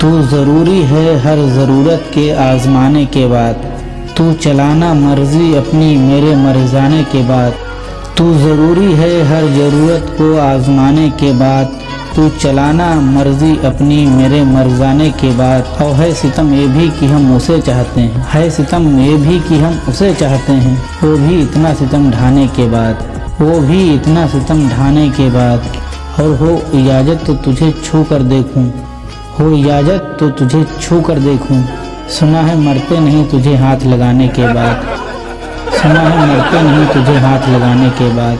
तू ज़रूरी है हर ज़रूरत के आज़माने के बाद। तू चलाना मर्ज़ी अपनी मेरे मर जाने के बाद। तू ज़रूरी है हर ज़रूरत को आज़माने के बाद। तू चलाना मर्ज़ी अपनी मेरे मर जाने के बाद। और है सितम ये भी कि हम उसे चाहते हैं। है सितम ये भी कि हम उसे चाहते हैं। वो भी इतना सितम ढाने के बाद। वो भी इतना सितम ढाने के बाद। और हो इजाज़त तो तुझे छू कर देखूँ। हो इजाज़त तो तुझे छू कर देखूँ। सुना है मरते नहीं तुझे हाथ लगाने के बाद। सुना है मरते नहीं तुझे हाथ लगाने के बाद।